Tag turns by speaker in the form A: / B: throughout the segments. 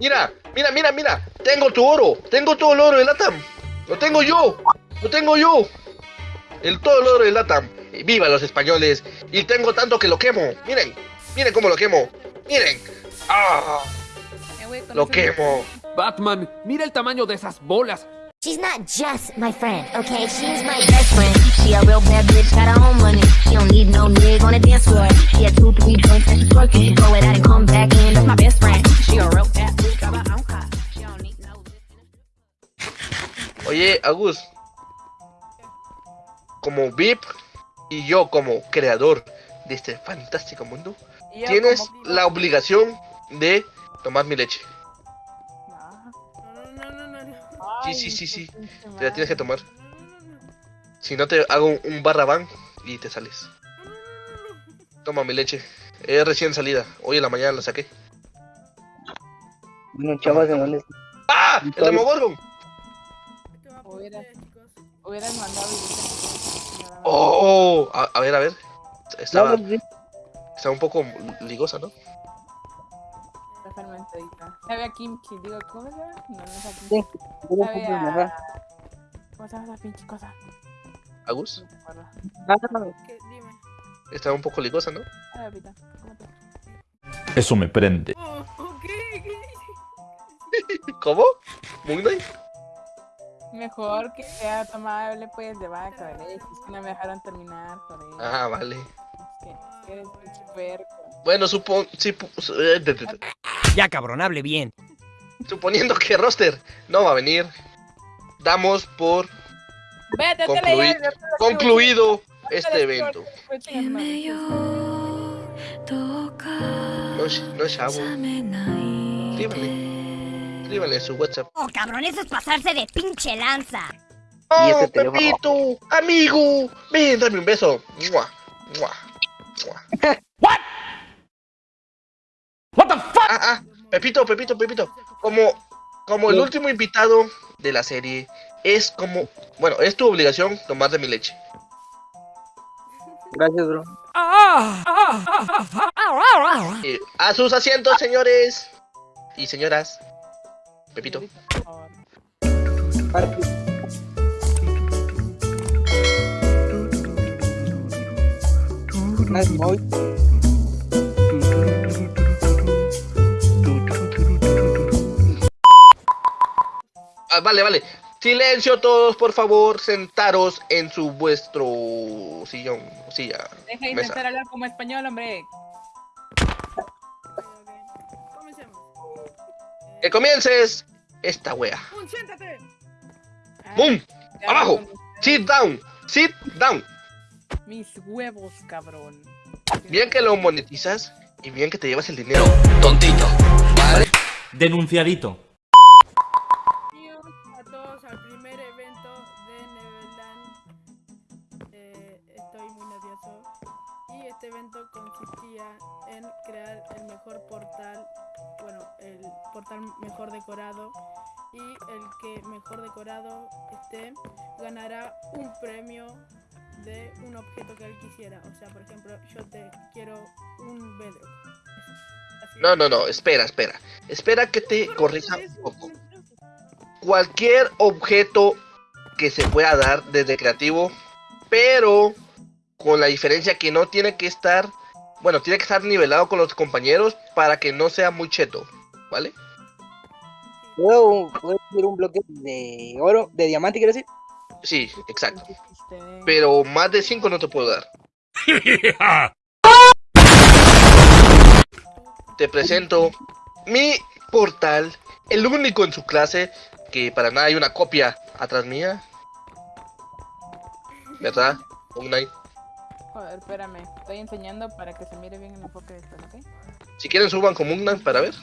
A: Mira, mira, mira, mira. Tengo tu oro. Tengo todo el oro de Latam. Lo tengo yo. Lo tengo yo. El todo el oro de Latam. Y viva los españoles. Y tengo tanto que lo quemo. Miren. Miren cómo lo quemo. Miren. Ah,
B: Eh,
A: lo quemo.
C: Batman, mira el tamaño de esas bolas.
D: She's not just my friend, okay? She's my best friend. She a real bad bitch, got her own money. She don't need no nigga on the dance floor. She had two, three joints and she's working. Throw it out and come back in. That's my best friend. She a real bad bitch, got her own car. She don't need no.
A: Oye, Agus. Como VIP y yo como creador de este fantástico mundo, tienes la obligación de tomar mi leche. Sí,
B: Ay,
A: sí, sí, sí. Te la tienes que tomar. Si no te hago un, un barra ban y te sales. Toma mi leche. Es recién salida. Hoy en la mañana la saqué.
E: Bueno, chavos, ¿en dónde
A: ¡Ah! ¡El Demogorgon!
F: ¿Qué va a
B: Hubiera-
F: poner, chicos?
B: Hubieras mandado y
A: ¡Oh! A, a ver, a ver. Estaba,
E: No,
A: estaba un poco ligosa, ¿no?
B: Sabe a kimchi, digo, ¿cómo se llama? No, no es a
E: Sí,
B: kimchi.
E: sí, no
B: Sabe
E: compres nada.
B: a... ¿Cómo se llama esa pinche cosa?
A: Agus.
B: No.
E: Ah,
F: ¿Qué? Dime.
A: Estaba un poco ligosa, ¿no?
B: Ah.
G: Eso me prende.
F: Oh.
A: ¿Cómo? ¿Moon Knight?
B: Mejor que sea tomable, pues, de vaca, de leche. Es que no me dejaron terminar, por eso.
A: Ah, vale.
B: Es que, es que eres puerco.
A: Bueno, supon, sí, pu-
H: Ya, cabrón, hable bien.
A: suponiendo que Roster no va a venir, damos por
B: Vete,
A: concluido este evento. No es, no es chavo. Escríbale. Escríbale a su WhatsApp.
D: Oh, cabrón, eso es pasarse de pinche lanza.
E: Y este
A: ¡Oh. Pepito! ¡Amigo! Ven, dame un beso. ¡Mua! ¡Mua! ¡Mua!
C: What the fuck?
A: Ah, ah, Pepito, Pepito, Pepito. Como, como el último invitado de la serie, es como, bueno, es tu obligación tomar de mi leche.
E: Gracias, bro.
A: Eh, a sus asientos, señores y señoras. Pepito.
B: Por
A: vale, vale. Silencio todos, por favor. Sentaros en su vuestro sillón, silla,
B: Deja de intentar hablar como español, hombre.
A: Que comiences esta wea.
F: ¡Un, siéntate!
B: Ah,
A: ¡Bum! ¡Abajo! Sit down. Sit down.
B: Mis huevos, cabrón.
A: Bien que lo monetizas y bien que te llevas el dinero.
G: Denunciadito.
F: A todos al primer evento de Neverland. Eh, estoy muy nervioso. Y este evento consistía en crear el mejor portal, bueno, el portal mejor decorado. Y el que mejor decorado esté ganará un premio de un objeto que él quisiera. O sea, por ejemplo, yo te quiero un. Así.
A: No, no, no. Espera, espera. Espera que te corrija un poco. Cualquier objeto que se pueda dar desde creativo, pero con la diferencia que no tiene que estar, bueno, tiene que estar nivelado con los compañeros para que no sea muy cheto, ¿vale?
E: ¿Puedo, puedo subir un bloque de oro, de diamante, quiero decir?
A: Sí, exacto. Pero más de 5 no te puedo dar. Te presento mi portal, el único en su clase, que para nada hay una copia atrás mía. ¿Verdad? Un.
B: Joder, espérame. Estoy enseñando para que se mire bien el enfoque de esto, ¿ok?
A: Si quieren suban como un Knight para ver.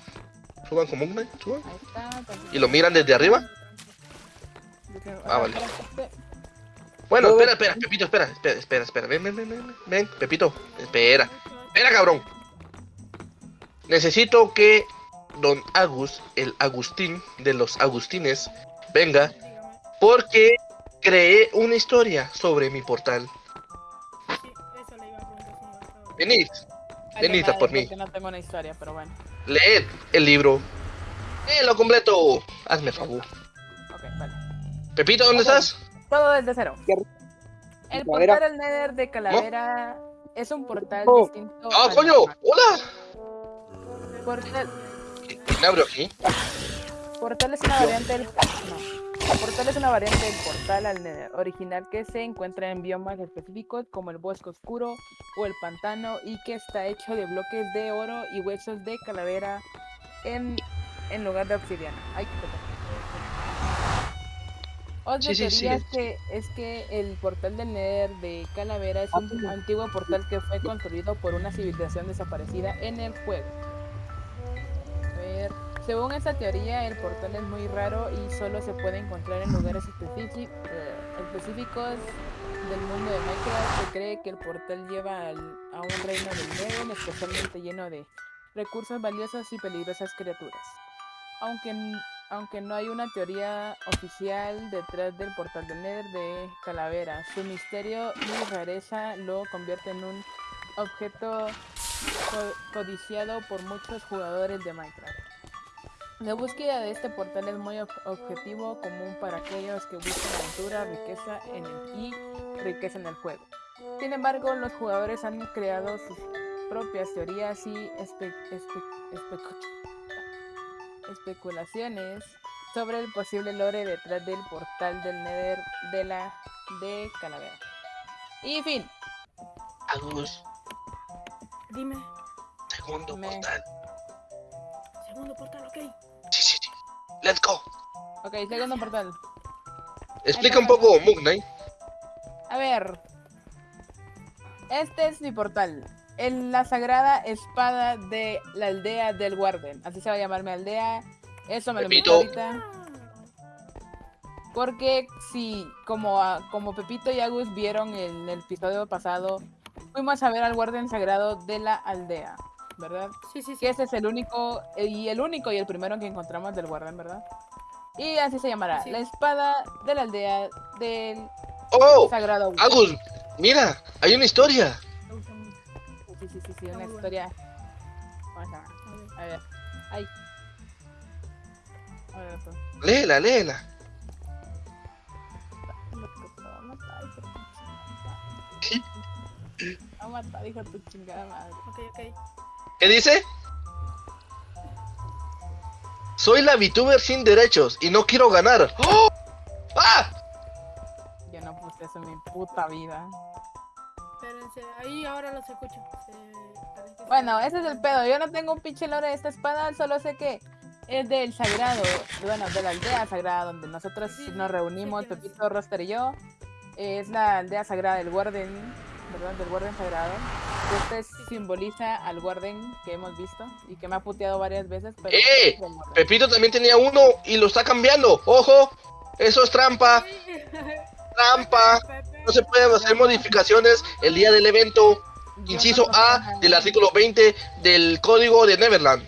A: Suban como un Knight, suban.
B: Ahí está.
A: Y lo miran desde arriba.
B: Yo creo-
A: Ah, vale. Bueno, espera, espera, Pepito, espera, espera, espera, espera. Ven, ven, ven, ven, ven, Pepito, espera. Espera, cabrón. Necesito que Don Agus, el Agustín de los Agustines, venga porque creé una historia sobre mi portal. Venid, venid a por mí.
B: no tengo una historia, pero bueno.
A: leed el libro Eh, lo completo. Hazme favor.
B: Ok, vale.
A: Pepito, ¿dónde estás?
B: Todo desde cero. El portal del Nether de Calavera es un portal
E: Oh.
B: distinto.
A: ¡Ah, coño! ¡Hola!
B: Portal,
A: ¿Quién abrió aquí?
B: portal es una variante del. No. Portal es una variante del portal al Nether original que se encuentra en biomas específicos como el bosque oscuro o el pantano y que está hecho de bloques de oro y huesos de calavera en, en lugar de obsidiana. Ay. Otra
A: Sí, sí,
B: teoría
A: sigue.
B: es que, es que el portal del Nether de Calavera es un antiguo portal que fue construido por una civilización desaparecida en el juego. Según esta teoría, el portal es muy raro y solo se puede encontrar en lugares eh, específicos del mundo de Minecraft. Se cree que el portal lleva a un reino del Nether especialmente lleno de recursos valiosos y peligrosas criaturas. Aunque, aunque no hay una teoría oficial detrás del portal del Nether de Calavera, su misterio y rareza lo convierte en un objeto co- codiciado por muchos jugadores de Minecraft. La búsqueda de este portal es muy ob- objetivo común para aquellos que buscan aventura, riqueza en el, y riqueza en el juego. Sin embargo, los jugadores han creado sus propias teorías y espe- espe- especu- especulaciones sobre el posible lore detrás del portal del Nether de la de Calavera. Y fin,
A: Agus,
F: Dime,
A: segundo
B: Me-
A: portal.
F: segundo portal, ok.
A: Let's go.
B: ok, segundo portal.
A: Explica un poco, Moon Knight.
B: A ver. Este es mi portal. En la sagrada espada de la aldea del Warden. Así se va a llamar mi aldea. Eso me lo
A: Pepito.
B: ahorita. Porque si, como, a- como Pepito y Agus vieron en el episodio pasado, fuimos a ver al Warden sagrado de la aldea. ¿Verdad?
F: Sí, sí, sí.
B: Que ese es el único, y el único y el primero que encontramos del Warden, ¿verdad? Y así se llamará.
F: Sí.
B: La espada de la aldea del
A: Oh,
B: sagrado
A: Agus, mira, hay una historia.
B: Sí, sí, sí, sí, una historia. Vamos a
F: A ver.
B: a ver. Ay. A ver.
A: Léela, léela.
B: Te va a matar, hijo de tu chingada madre. Te va a matar, hijo de tu chingada madre.
F: Ok, ok.
A: ¿Qué dice? Soy la VTuber sin derechos y no quiero ganar. ¡Oh! ¡Ah!
B: Yo no puse eso en mi puta vida.
F: Espérense, ahí ahora los escucho. Se-
B: Bueno, ese es el pedo. Yo no tengo un pinche lore de esta espada, solo sé que es del sagrado, bueno, de la aldea sagrada donde nosotros
F: Sí,
B: nos reunimos,
F: sí, tienes.
B: Pepito, Roster y yo. Es la aldea sagrada del Warden, ¿verdad? Del Warden sagrado. Este es- simboliza al Warden que hemos visto y que me ha puteado varias veces, pero...
A: ¡Eh! Pepito también tenía uno y lo está cambiando. ¡Ojo! Eso es trampa, trampa. No se pueden hacer modificaciones el día del evento. Inciso A del artículo 20 del código de Neverland.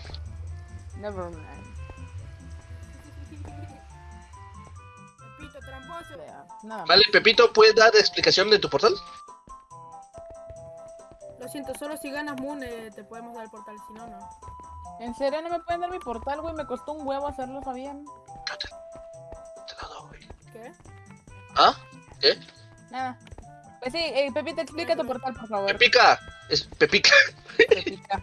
B: Más.
A: Vale, Pepito, ¿puedes dar explicación de tu portal?
F: Lo siento, solo si ganas Moon eh, te podemos dar el portal, si no, no.
B: ¿En serio no me pueden dar mi portal, güey? Me costó un huevo hacerlo, Fabián.
A: Te lo doy.
F: ¿Qué?
A: ¿Ah? ¿Qué?
B: Nada. Pues sí, eh, Pepito, explica tu portal, por favor.
A: Pepica. Es Pepica.
B: Pepita.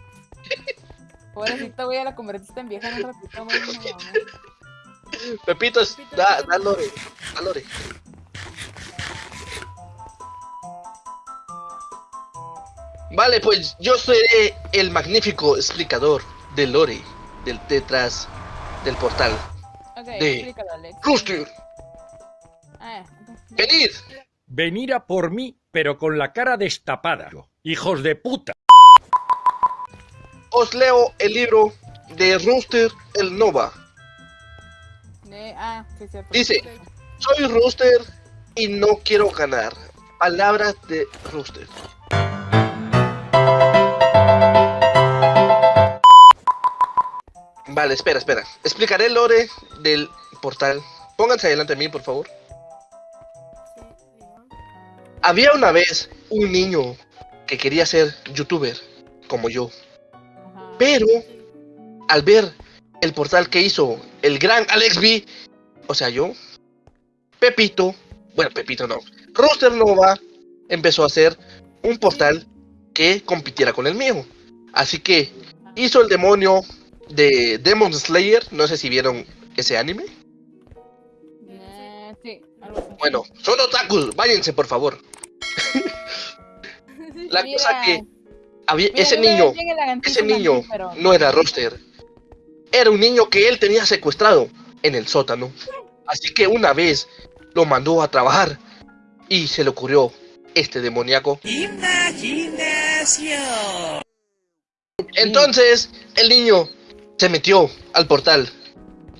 B: Pobrecito, güey, ya la convertiste en vieja en un ratito, güey. no mames.
A: Pepito, es- da, da lore. Da lore. Vale, pues yo seré el magnífico explicador del lore del detrás del portal.
B: Ok,
A: De-. Rooster,
B: Ah,
A: venid.
I: Venir a por mí, pero con la cara destapada. Hijos de puta.
A: Os leo el libro de Rooster el Nova.
B: De- ah, sí, sí.
A: Dice, soy Rooster y no quiero ganar. Palabras de Rooster. Vale, espera, espera. Explicaré el lore del portal. Pónganse adelante a mí, por favor. Había una vez un niño que quería ser youtuber, como yo. Pero al ver el portal que hizo el gran Alex B, o sea, yo, Pepito, bueno, Pepito no, Rooster Nova empezó a hacer un portal que compitiera con el mío. Así que hizo el demonio de Demon Slayer, no sé si vieron ese anime.
B: Eh, sí, algo así.
A: Bueno, son otakus, váyanse por favor. La
B: Mira,
A: cosa que había,
B: mira,
A: ese niño, ese niño
B: pero-
A: no era Roster. Era un niño que él tenía secuestrado en el sótano. Así que una vez lo mandó a trabajar y se le ocurrió este demoníaco. Entonces el niño se metió al portal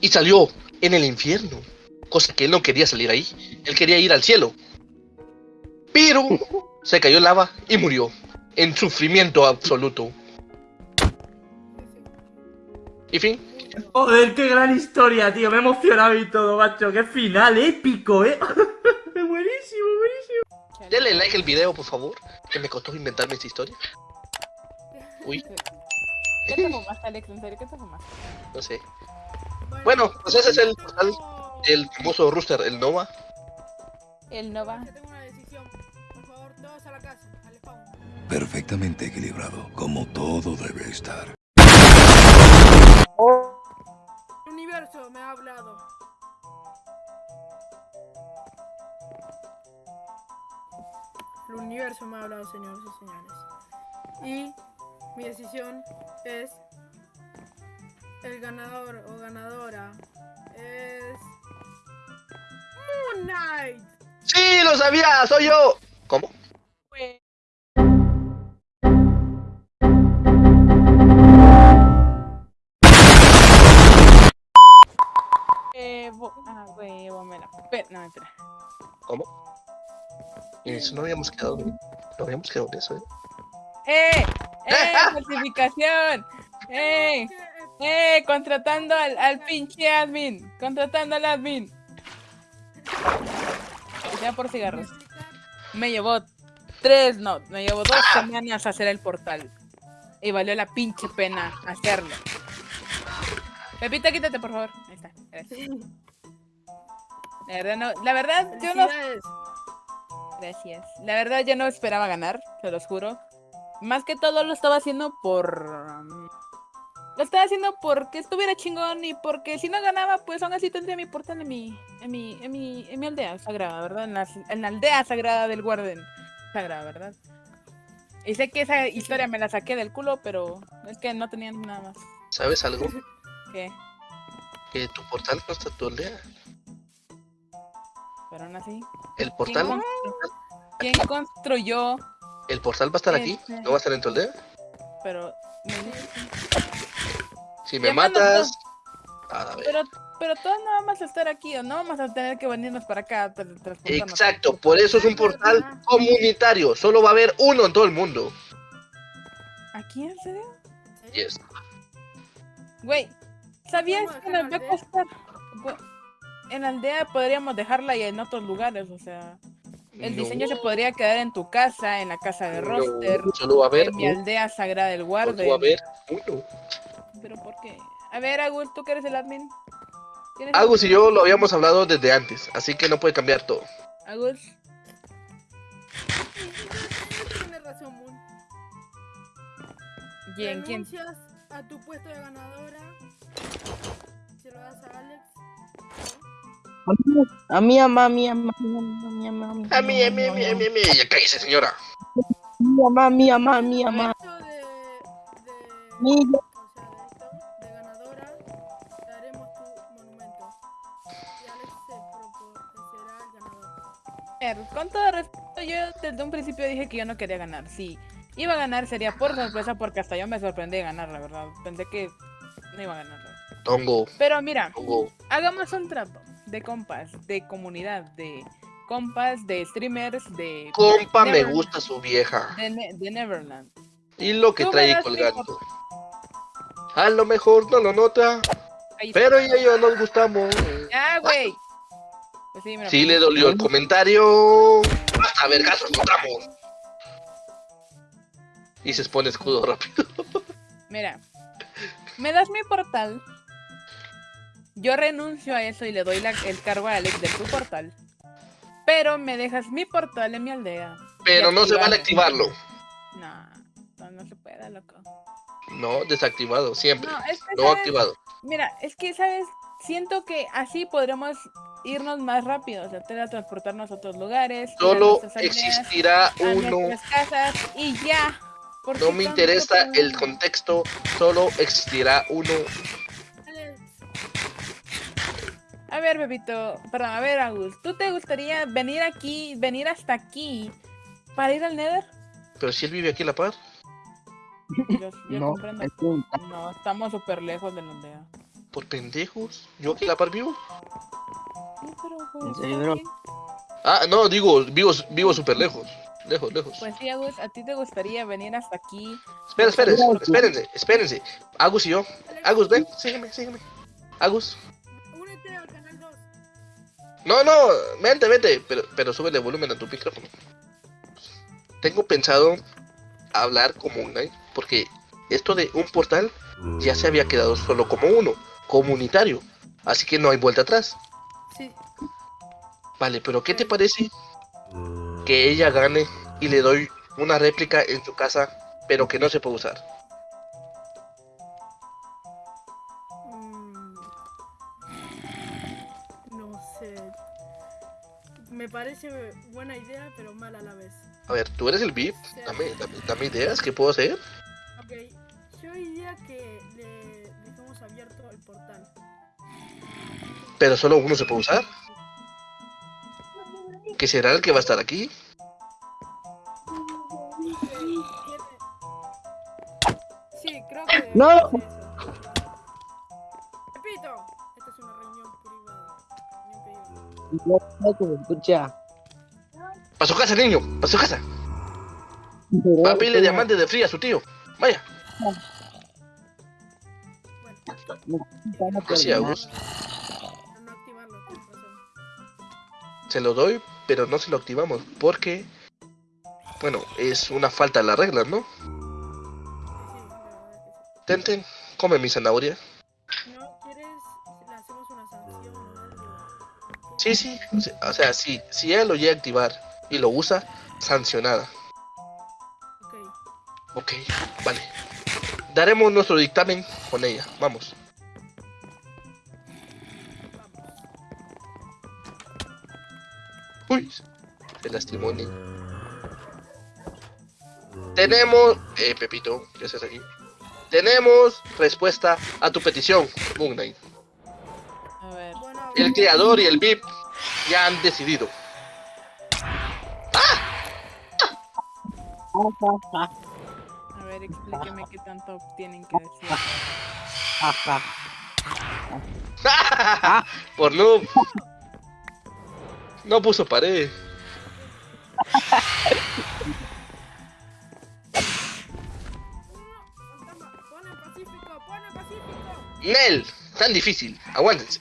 A: y salió en el infierno. Cosa que él no quería salir ahí. Él quería ir al cielo. Pero se cayó en lava y murió. En sufrimiento absoluto. Y fin.
J: Joder, qué gran historia, tío. Me he emocionado y todo, macho. Qué final épico, eh. buenísimo, buenísimo.
A: Denle like al video, por favor. Que me costó inventarme esta historia. Uy,
B: ¿Qué te fumaste, Alex? ¿En serio qué te fumaste?
A: no sé. Bueno, pues ese es el portal del famoso Rooster, el Nova.
B: El Nova.
F: Tengo una decisión. Por favor, todos a la casa, al spawn.
K: Perfectamente equilibrado, como todo debe estar.
F: El universo me ha hablado. El universo me ha hablado, señores y señores. Y mi decisión es el ganador o ganadora es Moon Knight.
A: ¡Sí, lo sabía! ¡Soy yo! ¿Cómo?
B: Eh, bo- ah, huevo, me la... No, espera.
A: ¿Cómo? Eso no habíamos quedado. No habíamos quedado en eso, ¿eh?
B: ¡Eh! ¡Eh! ¡Falsificación! ¡Eh! ¡Eh! Contratando al, al pinche admin. Contratando al admin. Y sea por cigarros. Me llevó tres, no, me llevó dos semanas hacer el portal. Y valió la pinche pena hacerlo. Pepita, quítate, por favor. Ahí está. Gracias. La verdad, no, la verdad, yo no. Gracias. La verdad, yo no esperaba ganar, se los juro. Más que todo lo estaba haciendo por. Lo estaba haciendo porque estuviera chingón y porque si no ganaba, pues aún así tendría mi portal en mi. en mi. en mi. en mi aldea sagrada, ¿verdad? En la, en la aldea sagrada del Warden. Sagrada, ¿verdad? Y sé que esa historia me la saqué del culo, pero es que no tenían nada más.
A: ¿Sabes algo?
B: que
A: Que tu portal no está en tu aldea.
B: Pero aún así.
A: El
B: ¿Quién,
A: portal,
B: quién construyó?
A: El portal va a estar aquí.
B: Este.
A: No va a estar en tu aldea.
B: Pero.
A: Si me matas. A ver.
B: Pero, pero todos no vamos a estar aquí, o no vamos a tener que venirnos para acá.
A: Exacto, por eso es un portal comunitario. Solo va a haber uno en todo el mundo.
B: ¿Aquí en serio?
A: Yes.
B: Güey, ¿sabías
F: ¿Podemos
B: que nos
F: la
B: va a costar? En la aldea podríamos dejarla y en otros lugares, o sea. El
A: No.
B: diseño se podría quedar en tu casa, en la casa de
A: No,
B: Roster,
A: solo va a haber
B: en mi aldea sagrada del
A: va a uno.
B: Pero ¿por qué? A ver, Agus, tú que eres el admin. ¿Tienes
A: Agus y yo lo habíamos hablado desde antes, así que no puede cambiar todo.
B: Agus,
F: Tienes razón, Moon.
B: ¿quién?
F: A tu puesto de ganadora. Se lo das a Alex.
E: A mí, a mí, a mí, a mí, a mí, a mí,
A: A mí, a mí, a mí, a mí, a mí. Ya cállese, señora.
E: a mí, a mí, a mí, a mí. Mí,
B: con todo respeto, yo desde un principio dije que yo no quería ganar. Si iba a ganar sería por sorpresa, porque hasta yo me sorprendí de ganar, la verdad. Pensé que no iba a ganar.
A: Tongo,
B: Pero mira,
A: tongo.
B: hagamos un trato de compas, de comunidad, de compas, de streamers, de.
A: Compa, me gusta su vieja.
B: De, Ne- de Neverland.
A: Y lo que trae colgando. A lo mejor no lo nota,
B: Ahí
A: pero ella y yo nos gustamos.
B: ¡Ah, güey! Pues sí, mira.
A: Sí le dolió el comentario. Hasta vergazos encontramos. Y se expone escudo rápido.
B: Mira. Me das mi portal. Yo renuncio a eso y le doy la- el cargo a Alex de tu portal. Pero me dejas mi portal en mi aldea.
A: Pero no se vale
B: activarlo.
A: activarlo.
B: No, no, no se puede, loco.
A: No, desactivado, siempre.
B: No, es que,
A: No
B: ¿sabes?
A: activado.
B: Mira, es que, ¿sabes? Siento que así podremos irnos más rápido, o sea, teletransportarnos a otros lugares. a
A: Solo
B: aldeas,
A: existirá
B: a
A: uno.
B: casas y ya. ¿Por
A: No me interesa el contexto, solo existirá uno.
B: A ver, Bebito, perdón, a ver, Agus, ¿tú te gustaría venir aquí, venir hasta aquí para ir al Nether?
A: Pero si él vive aquí a la par.
B: Yo, yo
E: No,
B: comprendo.
E: es un-
B: No, estamos súper lejos de la aldea.
A: Por pendejos. Yo aquí a la par vivo.
B: Sí, pero pues.
A: Ah, no, digo, vivo, vivo súper lejos. Lejos, lejos.
B: Pues sí, Agus, ¿a ti te gustaría venir hasta aquí?
A: Espera, espérense, espérense, espérense. Agus y yo. Agus, ven, sígueme, sígueme. Agus. No, no, vente, vente. Pero, pero súbele volumen a tu micrófono. Tengo pensado hablar como un Knight, porque esto de un portal ya se había quedado solo como uno, comunitario. Así que no hay vuelta atrás.
F: Sí.
A: Vale, pero ¿qué te parece que ella gane y le doy una réplica en su casa, pero que no se puede usar?
F: Me parece buena idea, pero mala a la vez.
A: A ver, tú eres el VIP, dame, dame, dame ideas, ¿qué puedo hacer?
F: Ok, yo diría que le dejamos abierto el portal.
A: Pero solo uno se puede usar. ¿Que será el que va a estar aquí?
F: Sí, creo que.
E: ¡No! Escucha.
A: ¡Para su casa, niño! ¡Para su casa! Va a pedirle diamantes de fría a su tío. Vaya. Así Agus. Se lo doy, pero no se lo activamos. Porque, bueno, es una falta de las reglas, ¿no? Ten, ten, come mi zanahoria. Sí, sí. O sea, sea, si, ella lo llega a activar y lo usa, sancionada. Ok, vale. Daremos nuestro dictamen con ella. Vamos. Uy, se lastimó. Tenemos. Eh, Pepito, ¿qué haces aquí? Tenemos respuesta a tu petición, Moon Knight.
B: A ver.
A: El creador y el VIP ya han decidido.
B: A ver, explíqueme qué tanto tienen que decir.
A: Por noob. No puso pared. Nel, tan difícil. Aguántense.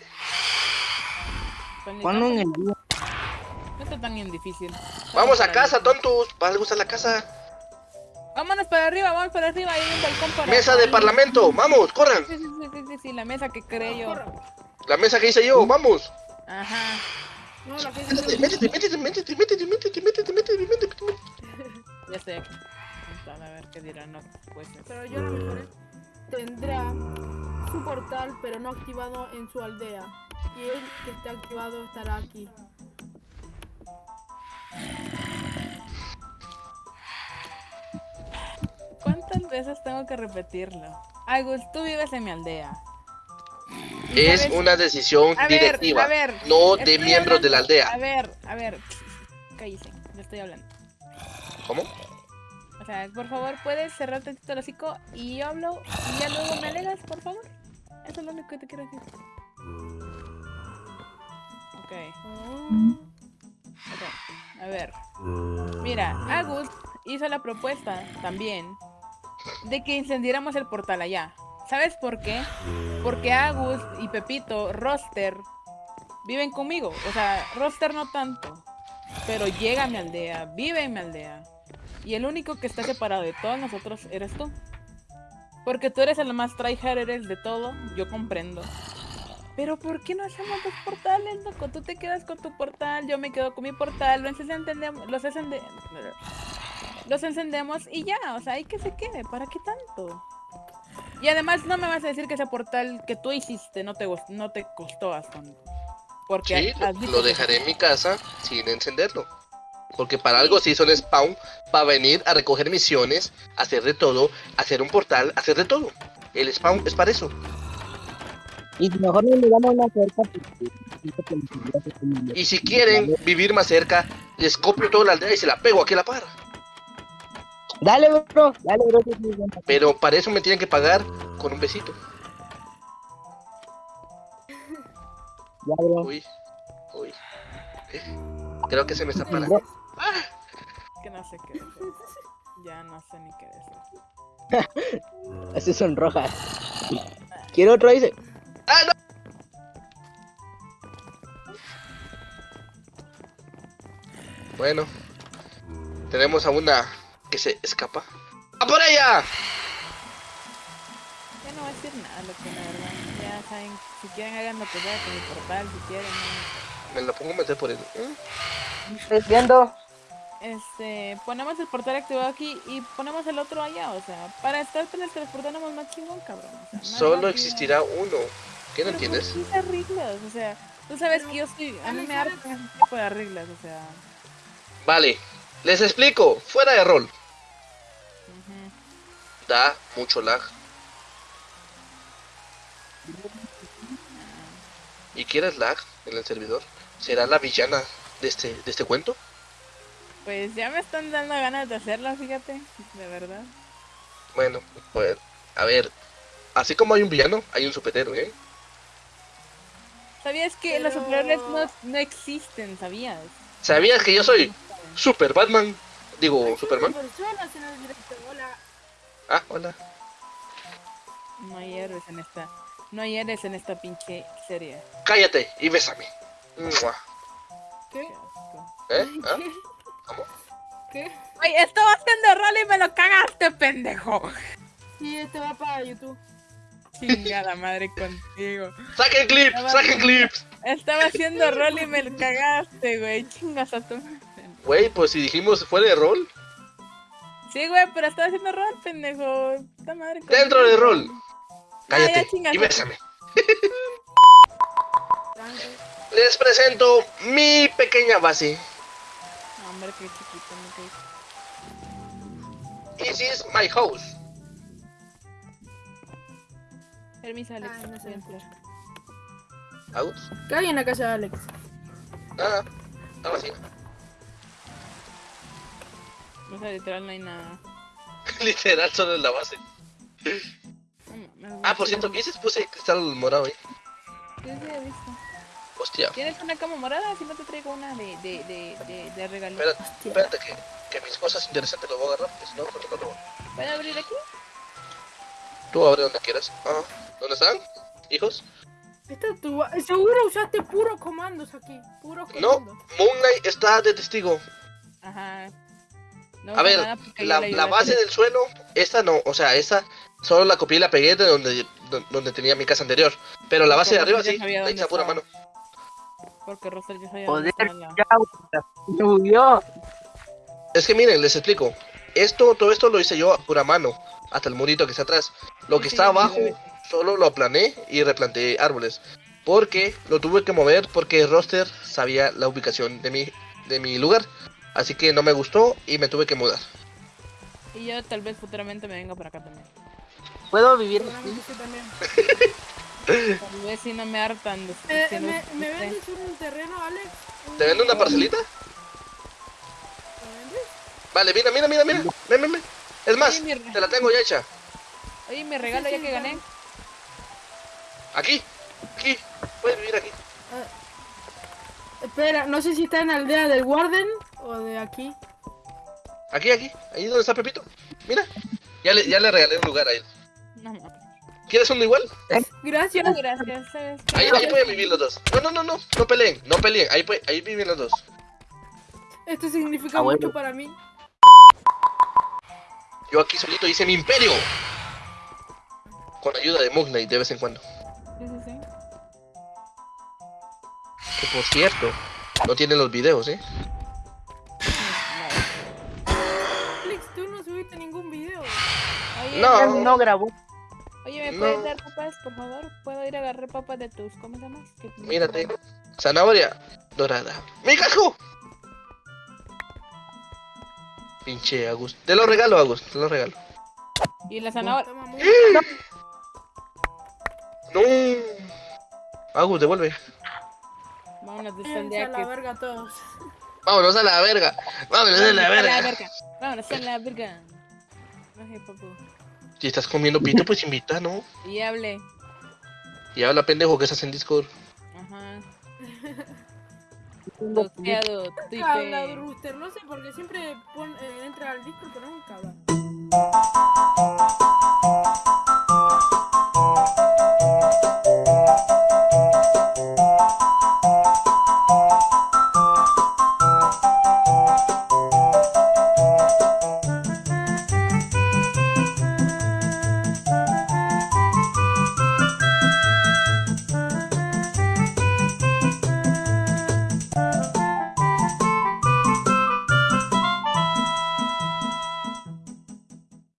E: Ponlo en el día.
B: No está tan bien difícil.
A: Vamos a casa, tontos. ¿Para algo está la casa?
B: Vámonos para arriba, vamos para arriba, hay un balcón para
A: Mesa de parlamento. Vamos, corran.
B: Sí, sí, sí, sí, la mesa que creé yo.
A: La mesa que hice yo, vamos.
B: Ajá.
F: No, la que
A: Métete, métete, métete, métete, métete, métete, métete, métete, métete.
B: Ya aquí. A ver qué dirán los jueces.
F: Pero yo a lo mejor tendrá su portal, pero no activado en su aldea. Y él que esté activado estará aquí.
B: ¿Cuántas veces tengo que repetirlo? Agus, tú vives en mi aldea.
A: Es
B: sabes-
A: una decisión
B: A ver,
A: directiva,
B: a ver,
A: no de miembros de la aldea.
B: A ver, a ver, cállese, le estoy hablando.
A: ¿Cómo?
B: O sea, por favor, puedes cerrar tantito el hocico y yo hablo y ya luego me alegas, por favor. Eso es lo único que te quiero decir. A ver. Mira, Agus hizo la propuesta también de que incendiáramos el portal allá. ¿Sabes por qué? Porque Agus y Pepito, Roster, viven conmigo. O sea, Roster no tanto. Pero llega a mi aldea, vive en mi aldea. Y el único que está separado de todos nosotros eres tú. Porque tú eres el más tryhard, de todo, yo comprendo. Pero ¿por qué no hacemos dos portales, loco? Tú te quedas con tu portal, yo me quedo con mi portal, los encendemos, los, encende- los encendemos y ya, o sea, hay que se quede, ¿para qué tanto? Y además no me vas a decir que ese portal que tú hiciste no te, no te costó bastante. Porque
A: Sí, lo, dejaré en mi casa sin encenderlo. Porque para algo sí son spawn, para venir a recoger misiones, hacer de todo, hacer un portal, hacer de todo. El spawn es para eso.
E: Y si mejor no le damos una cerca.
A: Y si quieren vivir más cerca, les copio toda la aldea y se la pego aquí a la par.
E: Dale, bro. Dale, bro.
A: Pero para eso me tienen que pagar con un besito.
E: Ya, bro.
A: Uy, uy. Eh, Creo que se me está parando.
B: que no sé qué decir. Ya no sé ni qué decir.
E: Así son rojas. Quiero otro, dice.
A: Bueno, tenemos a una que se escapa. ¡A por ella!
B: Ya no voy a decir nada, lo que la verdad. Ya saben, si quieren hagan lo que sea con mi portal, si quieren. ¿no?
A: Me la pongo a meter por el. ¿eh?
E: Estoy viendo.
B: Este, ponemos el portal activado aquí y ponemos el otro allá, o sea, para estar teletransportándonos más chingón, cabrón. O sea, más
A: Solo
B: rápido.
A: existirá uno. ¿Qué no
B: Pero ¿por
A: entiendes?
B: reglas? O sea, tú sabes que yo soy. A mí me ese tipo de reglas, o sea.
A: Vale, les explico. Fuera de rol. Da mucho lag. ¿Y quieres lag en el servidor? ¿Será la villana de este, de este cuento?
B: Pues ya me están dando ganas de hacerlo, fíjate, de verdad.
A: Bueno, pues, a ver. Así como hay un villano, hay un superhéroe, ¿eh?
B: ¿Sabías que los superhéroes no, no existen, sabías?
A: ¿Sabías que yo soy Super Batman? Digo, Superman.
F: Hola.
A: Ah, hola.
B: No hay héroes en esta. No hay héroes en esta pinche serie.
A: Cállate y bésame. Mua.
F: ¿Qué?
B: Qué.
A: ¿Eh? ¿Ah?
F: ¿Qué?
B: Ay, estaba haciendo rol y me lo cagaste, pendejo.
F: Sí, este va para YouTube.
B: Chingada madre contigo.
A: ¡Saquen clips! ¡Saquen clips!
B: Estaba haciendo rol y me lo cagaste, güey. Chingas a tu madre.
A: Güey, pues si dijimos fuera de rol,
B: Sí, güey, pero estaba haciendo rol, pendejo. Puta madre
A: dentro de rol.
B: Ah,
A: Cállate y bésame. Les presento mi pequeña base.
B: No, hombre, qué chiquito, no
A: This is my house.
B: Permiso, Alex.
F: Ay, no se
B: entrar.
A: ¿House?
F: ¿Qué hay en la casa de Alex?
A: Nada. Está vacío.
B: O sea, literal no hay nada.
A: Literal, solo en la base.
B: No
A: Ah, por cierto, ¿qué dices? Puse cristal morado ahí.
B: Sí, sí, he visto.
A: Hostia.
B: ¿Tienes una cama morada? Si no te traigo una de, de, de, de, de regalo.
A: Espérate, espérate que, que mis cosas interesantes lo voy a agarrar, porque si no, no te lo robo.
B: ¿Puedo abrir aquí?
A: Tú abre donde quieras. Ah, ¿dónde están? ¿Hijos?
F: Esta es tu ba- Seguro usaste puros comandos aquí. Puros
A: No,
F: comandos.
A: Moon Knight está de testigo.
B: Ajá. No
A: A ver,
B: nada
A: la, la
B: a
A: base del suelo, esta no, o sea, esta solo la copié y la pegué de donde, don- donde tenía mi casa anterior. Pero la base de
B: Porque
A: arriba
B: ya
A: sí, la hice a pura mano.
B: Porque Roster ya sabía
E: Joder,
B: la...
E: ya.
A: Es que miren, les explico. Esto, todo esto lo hice yo a pura mano, hasta el murito que está atrás. Lo que
B: Sí,
A: está
B: sí,
A: abajo,
B: sí,
A: solo lo aplané y replanté árboles. Porque lo tuve que mover porque roster sabía la ubicación de mi, de mi lugar. Así que no me gustó y me tuve que mudar.
B: Y yo tal vez futuramente me venga por acá también.
E: ¿Puedo vivir
F: también.
B: Tal vez si no me hartan de
F: Eh,
B: si no-
F: ¿Me, me vendes un terreno, Alex? Un-
A: ¿Te vendo una parcelita?
F: ¿Me vendes?
A: Vale, mira, mira, mira, mira. Ven, ven, ven. Es más, te la tengo ya hecha.
B: Oye, mi regalo ya que gané.
A: Aquí, aquí. Puedes vivir aquí.
F: Espera, no sé si está en la aldea del Warden o de aquí.
A: Aquí, aquí. Ahí donde está Pepito. Mira. Ya le, ya le regalé un lugar a él.
B: No mames.
A: ¿Quieres uno igual?
F: Gracias.
B: No, gracias.
A: Ahí, ahí pueden vivir los dos. No, no, no, no. No peleen, no peleen. Ahí, ahí viven los dos.
F: Esto significa
E: Ah, bueno.
F: mucho para mí.
A: Yo aquí solito hice mi imperio. Con ayuda de Knight de vez en cuando.
B: Sí, sí, sí.
A: Que por cierto, no tiene los videos, ¿eh?
B: Oye,
A: No.
E: No grabó.
B: Oye, ¿me
A: No.
B: puedes dar papas, por favor? ¿Puedo ir a agarrar papas de tus... ¿Cómo se llama?
A: Mírate. Zanahoria dorada. ¡Mi casco! Pinche Agus. Te lo regalo, Agus. Te lo regalo.
B: Y la zanahoria...
F: Mu-
A: ¡No! Agus, devuelve.
B: Vámonos de esta
F: Váyanse
B: aldea
F: a la verga todos.
A: Vámonos a la verga. Vámonos a la
B: Vámonos a la
A: verga.
B: verga. Vámonos a la verga. Ay, papu.
A: Si estás comiendo pito, pues invita, ¿no?
B: Y hable.
A: Y habla pendejo que estás en Discord.
B: Ajá. Bloqueado,
F: Habla. Rooster, no sé por qué siempre pon- eh, entra al disco pero nunca habla.